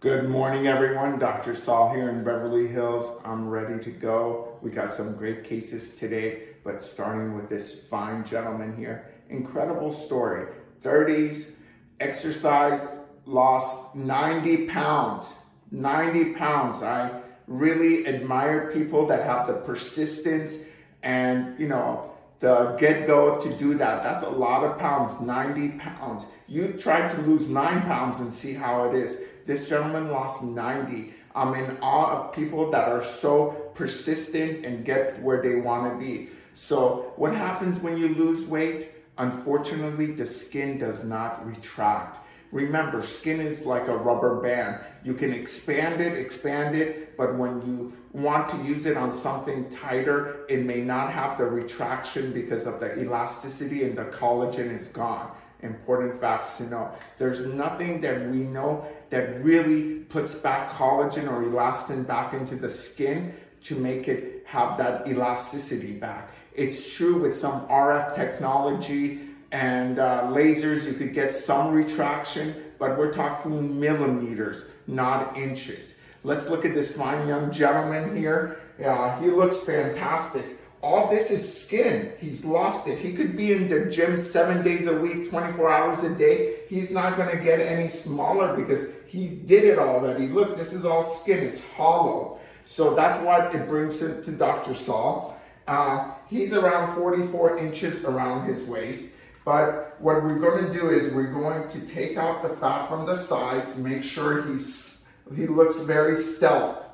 Good morning, everyone. Dr. Saul here in Beverly Hills. I'm ready to go. We got some great cases today, but starting with this fine gentleman here. Incredible story. 30s, exercise, lost 90 pounds. 90 pounds. I really admire people that have the persistence and, you know, the get-go to do that. That's a lot of pounds, 90 pounds. You try to lose nine pounds and see how it is. This gentleman lost 90. I'm in awe of people that are so persistent and get where they want to be. So what happens when you lose weight? Unfortunately, the skin does not retract. Remember, skin is like a rubber band. You can expand it, expand it, but when you want to use it on something tighter, it may not have the retraction because of the elasticity and the collagen is gone. Important facts to know. There's nothing that we know that really puts back collagen or elastin back into the skin to make it have that elasticity back. It's true with some RF technology and uh, lasers, you could get some retraction, but we're talking millimeters, not inches. Let's look at this fine young gentleman here. He looks fantastic. All this is skin. He's lost it. He could be in the gym seven days a week, 24 hours a day. He's not going to get any smaller because he did it already. Look, this is all skin. It's hollow. So that's what it brings him to Dr. Saul. Uh, he's around 44 inches around his waist. But what we're going to do is we're going to take out the fat from the sides, make sure he's, he looks very stealth.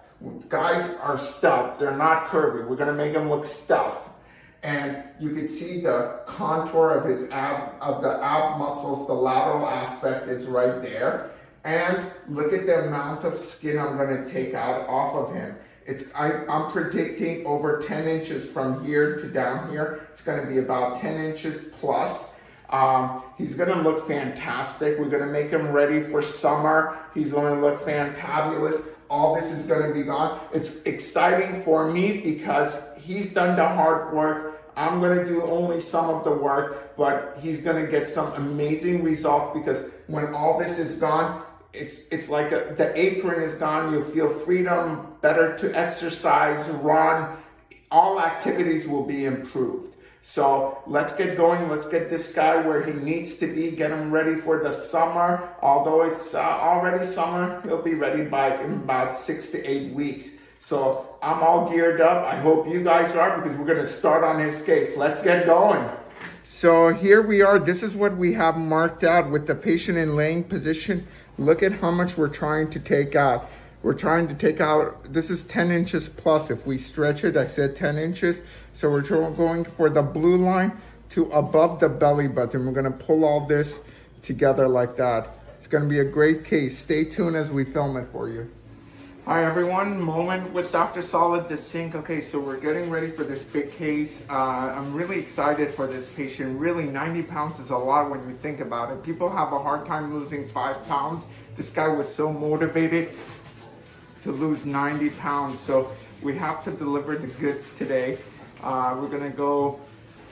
Guys are stealth, they're not curvy. We're going to make him look stealth. And you can see the contour of his ab, of the ab muscles, the lateral aspect is right there. And look at the amount of skin I'm going to take out off of him. It's, I, am predicting over 10 inches from here to down here. It's going to be about 10 inches plus. Um, he's going to look fantastic. We're going to make him ready for summer. He's going to look fantabulous. All this is going to be gone. It's exciting for me because he's done the hard work. I'm going to do only some of the work, but he's going to get some amazing results because when all this is gone, it's it's like a, the apron is gone. You feel freedom, better to exercise, run. All activities will be improved. So let's get going. Let's get this guy where he needs to be. Get him ready for the summer. Although it's uh, already summer, he'll be ready by in about six to eight weeks. So I'm all geared up. I hope you guys are because we're going to start on his case. Let's get going. So here we are. This is what we have marked out with the patient in laying position. Look at how much we're trying to take out. We're trying to take out, this is 10 inches plus. If we stretch it, I said 10 inches. So we're going for the blue line to above the belly button. We're gonna pull all this together like that. It's gonna be a great case. Stay tuned as we film it for you. Hi everyone, moment with Dr. Solid the sink. Okay, so we're getting ready for this big case. Uh, I'm really excited for this patient. Really, 90 pounds is a lot when you think about it. People have a hard time losing five pounds. This guy was so motivated to lose 90 pounds. So we have to deliver the goods today. Uh, we're gonna go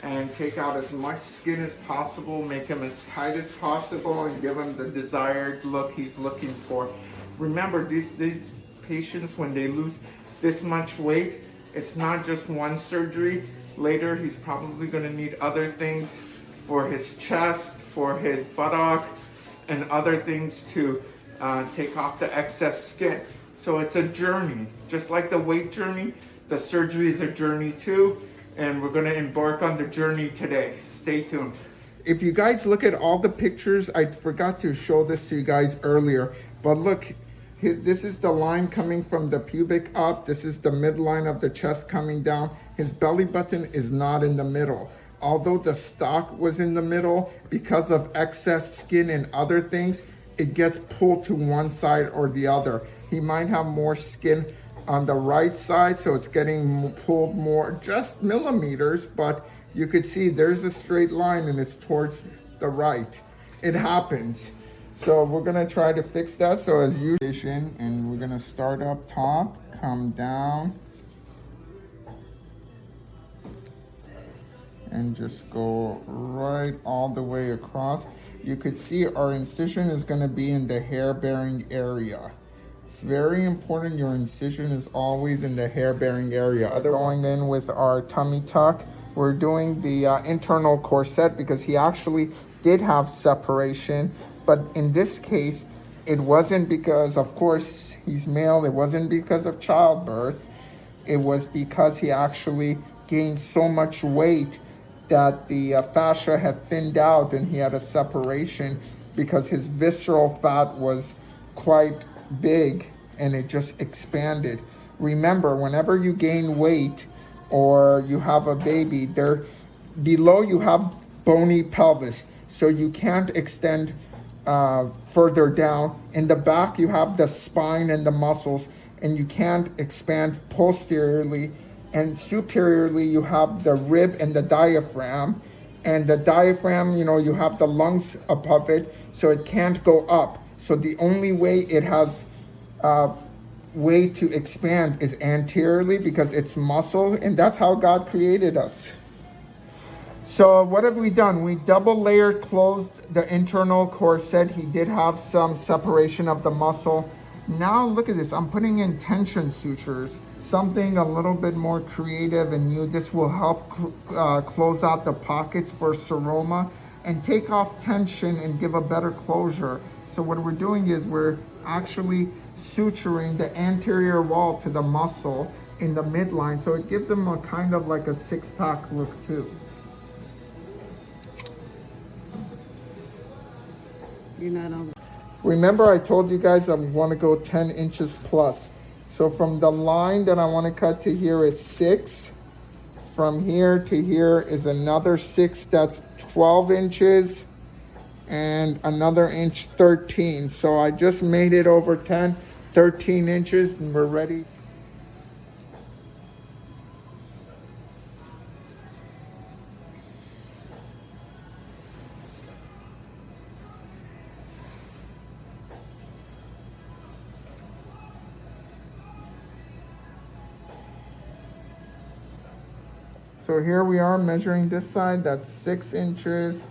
and take out as much skin as possible, make him as tight as possible, and give him the desired look he's looking for. Remember, these, these patients, when they lose this much weight, it's not just one surgery. Later, he's probably gonna need other things for his chest, for his buttock, and other things to uh, take off the excess skin. So it's a journey, just like the weight journey, the surgery is a journey too, and we're gonna embark on the journey today. Stay tuned. If you guys look at all the pictures, I forgot to show this to you guys earlier, but look, his, this is the line coming from the pubic up. This is the midline of the chest coming down. His belly button is not in the middle. Although the stalk was in the middle, because of excess skin and other things, it gets pulled to one side or the other. He might have more skin on the right side, so it's getting pulled more, just millimeters, but you could see there's a straight line and it's towards the right. It happens. So we're gonna try to fix that. So as usual, and we're gonna start up top, come down, and just go right all the way across. You could see our incision is gonna be in the hair bearing area. It's very important your incision is always in the hair bearing area. Other going in with our tummy tuck, we're doing the uh, internal corset because he actually did have separation. But in this case, it wasn't because, of course, he's male. It wasn't because of childbirth. It was because he actually gained so much weight that the uh, fascia had thinned out and he had a separation because his visceral fat was quite big and it just expanded. Remember, whenever you gain weight or you have a baby, there below you have bony pelvis, so you can't extend uh, further down. In the back, you have the spine and the muscles, and you can't expand posteriorly. And superiorly, you have the rib and the diaphragm. And the diaphragm, you know, you have the lungs above it, so it can't go up. So the only way it has uh, way to expand is anteriorly because it's muscle, and that's how God created us. So what have we done? We double layer closed the internal corset. He did have some separation of the muscle. Now look at this, I'm putting in tension sutures, something a little bit more creative and new. This will help uh, close out the pockets for seroma and take off tension and give a better closure. So what we're doing is we're actually suturing the anterior wall to the muscle in the midline. So it gives them a kind of like a six pack look too. You're not on. Remember I told you guys I want to go 10 inches plus. So from the line that I want to cut to here is 6. From here to here is another 6. That's 12 inches. And another inch 13. So I just made it over 10, 13 inches and we're ready. So here we are measuring this side, that's six inches,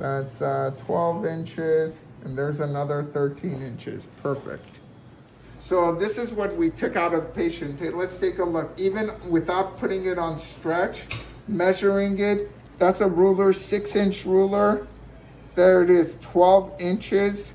that's uh, 12 inches, and there's another 13 inches, perfect. So this is what we took out of the patient. Let's take a look. Even without putting it on stretch, measuring it, that's a ruler, six inch ruler. There it is, 12 inches.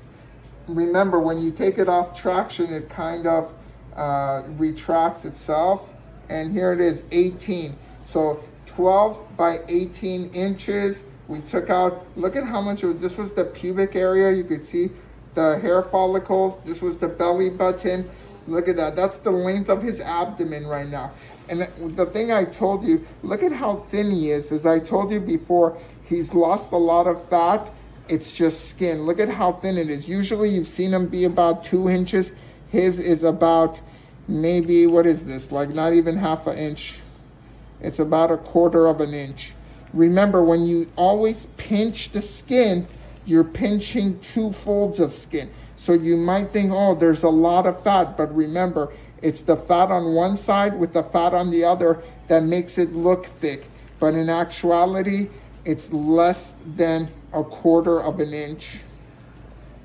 Remember, when you take it off traction, it kind of uh, retracts itself. And here it is, 18. So 12 by 18 inches. We took out, look at how much was, this was the pubic area. You could see the hair follicles. This was the belly button. Look at that. That's the length of his abdomen right now. And the thing I told you, look at how thin he is. As I told you before, he's lost a lot of fat. It's just skin. Look at how thin it is. Usually you've seen him be about two inches. His is about maybe, what is this? Like not even half an inch it's about a quarter of an inch. Remember, when you always pinch the skin, you're pinching two folds of skin. So you might think, oh, there's a lot of fat, but remember, it's the fat on one side with the fat on the other that makes it look thick. But in actuality, it's less than a quarter of an inch.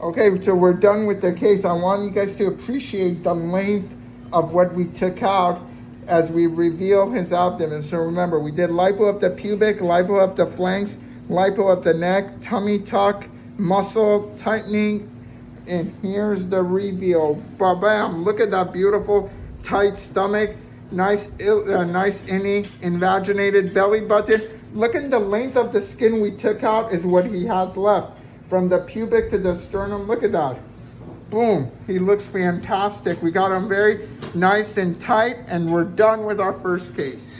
Okay, so we're done with the case. I want you guys to appreciate the length of what we took out as we reveal his abdomen. So remember, we did lipo of the pubic, lipo of the flanks, lipo of the neck, tummy tuck, muscle tightening, and here's the reveal. Ba-bam! Look at that beautiful tight stomach, nice, uh, nice innie, invaginated belly button. Look at the length of the skin we took out is what he has left. From the pubic to the sternum, look at that. Boom, he looks fantastic. We got him very nice and tight and we're done with our first case.